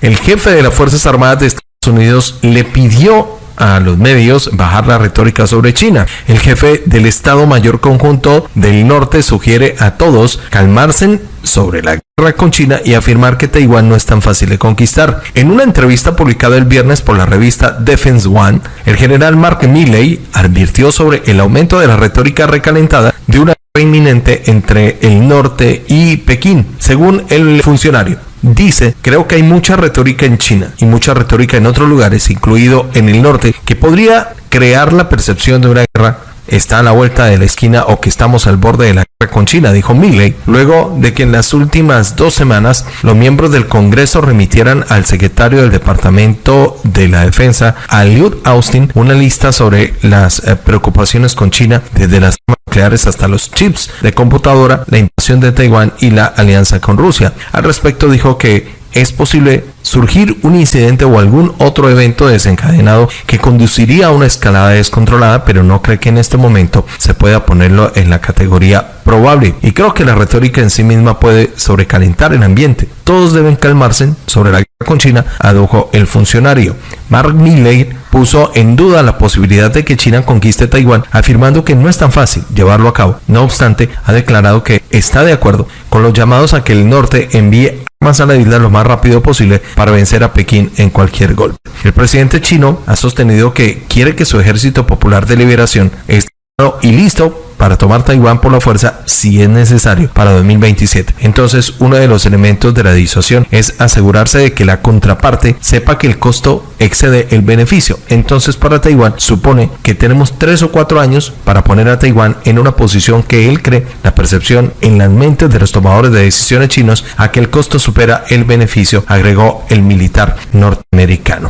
El jefe de las Fuerzas Armadas de Estados Unidos le pidió a los medios bajar la retórica sobre China. El jefe del Estado Mayor Conjunto del Norte sugiere a todos calmarse sobre la guerra con China y afirmar que Taiwán no es tan fácil de conquistar. En una entrevista publicada el viernes por la revista Defense One, el general Mark Milley advirtió sobre el aumento de la retórica recalentada de una guerra inminente entre el norte y Pekín, según el funcionario. Dice, creo que hay mucha retórica en China y mucha retórica en otros lugares, incluido en el norte, que podría crear la percepción de una guerra. Está a la vuelta de la esquina o que estamos al borde de la guerra con China, dijo Milley, luego de que en las últimas dos semanas los miembros del Congreso remitieran al secretario del Departamento de la Defensa, a Austin, una lista sobre las eh, preocupaciones con China, desde las nucleares hasta los chips de computadora, la invasión de Taiwán y la alianza con Rusia. Al respecto dijo que es posible surgir un incidente o algún otro evento desencadenado que conduciría a una escalada descontrolada, pero no cree que en este momento se pueda ponerlo en la categoría probable. Y creo que la retórica en sí misma puede sobrecalentar el ambiente. Todos deben calmarse sobre la guerra con China, adujo el funcionario. Mark Milley puso en duda la posibilidad de que China conquiste Taiwán, afirmando que no es tan fácil llevarlo a cabo. No obstante, ha declarado que está de acuerdo con los llamados a que el norte envíe armas a la isla lo más rápido posible para vencer a Pekín en cualquier golpe. El presidente chino ha sostenido que quiere que su ejército popular de liberación esté y listo para tomar Taiwán por la fuerza si es necesario para 2027. Entonces, uno de los elementos de la disuasión es asegurarse de que la contraparte sepa que el costo excede el beneficio. Entonces, para Taiwán supone que tenemos tres o cuatro años para poner a Taiwán en una posición que él cree la percepción en las mentes de los tomadores de decisiones chinos a que el costo supera el beneficio, agregó el militar norteamericano.